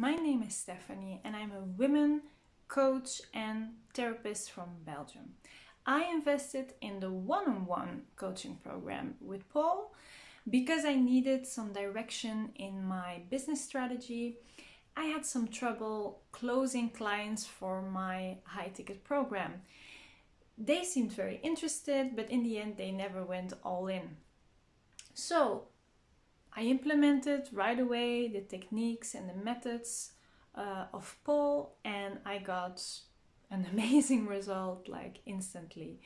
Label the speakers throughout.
Speaker 1: my name is Stephanie and I'm a women coach and therapist from Belgium. I invested in the one-on-one coaching program with Paul because I needed some direction in my business strategy. I had some trouble closing clients for my high ticket program. They seemed very interested, but in the end, they never went all in. So I implemented right away the techniques and the methods uh, of Paul, and I got an amazing result like instantly.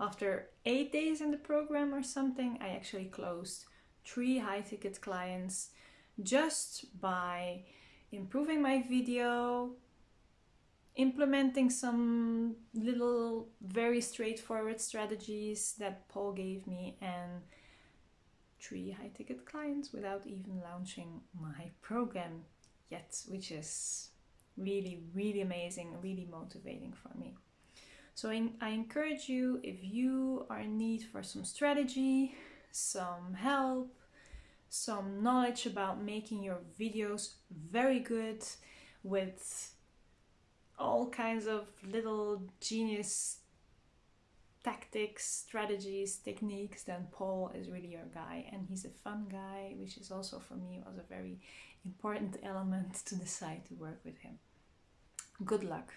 Speaker 1: After eight days in the program or something, I actually closed three high ticket clients just by improving my video, implementing some little very straightforward strategies that Paul gave me, and three high ticket clients without even launching my program yet, which is really, really amazing, really motivating for me. So I, I encourage you if you are in need for some strategy, some help, some knowledge about making your videos very good with all kinds of little genius tactics, strategies, techniques, then Paul is really your guy. And he's a fun guy, which is also for me was a very important element to decide to work with him. Good luck.